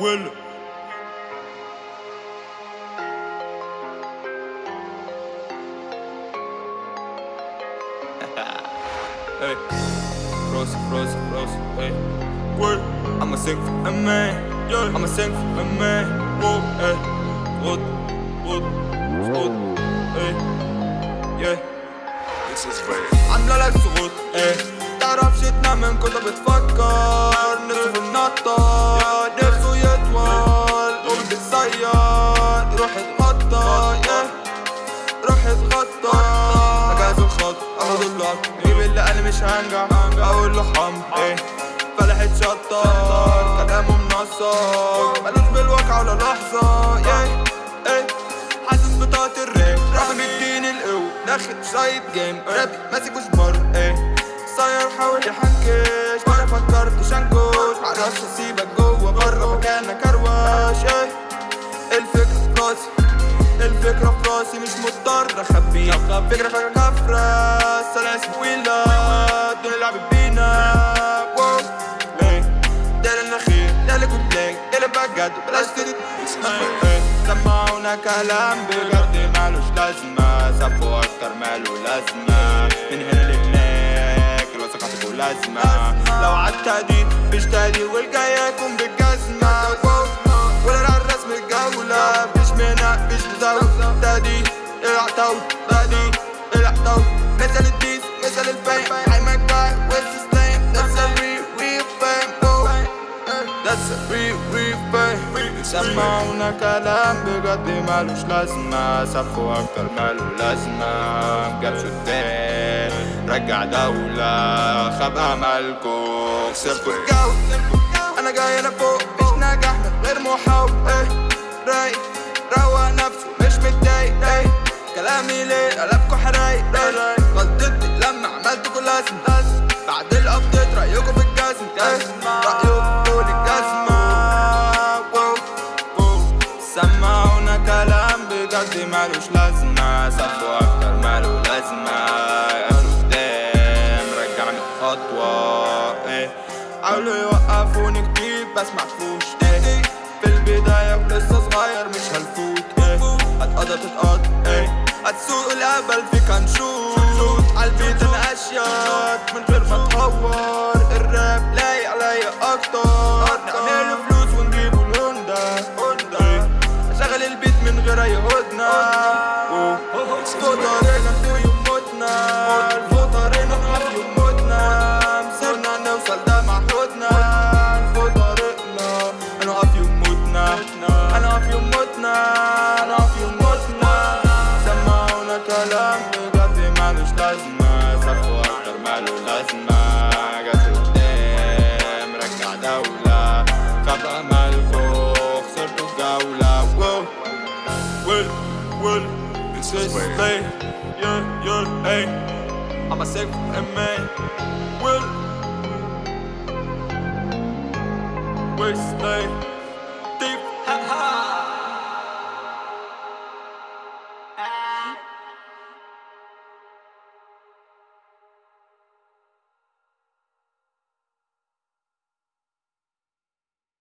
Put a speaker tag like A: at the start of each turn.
A: Well, hey, frozen, frozen, frozen, hey. Well, I'ma sing for a man, yeah. I'ma sing for a man, whoa, hey, whoa. بتصير روح اتغطى. روح اتغطى اجهز الخط اخد اللقط جيب اللي أنا مش هنجح؟ أقول له حم إيه؟ فلحت شطار كلامه منصر ملوش بالواقع ولا لحظة. yeah. إيه؟ حاسس بطاقة الراب رغم الدين القوة. داخل شايط جيم. راب ماسك وشبر إيه؟ صاير حاول يحنكش وأنا فكرتش انكش معرفش اسيبك جوه الفكرة في راسي مش مضطر اخبيها فكرة فكرة كفرة سلاسل طويلة الدنيا لعبت بينا. اللي بجد بلاش تدي سمعونا كلام بجد مالوش لازمة. سابوا أكتر ماله لازمة. من هنا لهناك الوثيقة هتكون لازمة. لو عالتهديد مش تهديد والجاي تهديد العتاول مثل الديس مثل الفيم That's a real real fame Whoa. That's a real real fame سمعونا كلام بجد مالوش لازمة سفوا أكتر ماله لازمة جابش قدام رجع دولة خاب أملكو خسرتوا الجو أنا جاي أنا فوق مش ناجح من غير محاولة إيه رايق روق نفسه مش متضايق كلامي ليه؟ قلبكوا حرايق. غلطتي لما عملتكوا لازم لازم بعد الأبديت رأيكوا في الجزم رأيكوا طول الجزمة. سمعونا كلام بجد مالوش لازمة. سفوا أكتر ماله لازمة. قدام رجعني خطوة إيه. حاولوا يوقفوني كتير بس معرفوش إيه في البداية ولسه صغير مش هنفوت إيه. هتقضى تتقضى إيه. هتسوق الهبل فيك هنشوت عالبيت أشياط من غير ما تهور. الراب لايق عليا أكتر. نعمله فلوس ونجيبه الهوندا. هوندا شغل البيت من غير أي هدنة. فوق will,
B: This
A: this
B: is
A: yeah, yeah, hey. I'm a sick man. Will, Will, stay.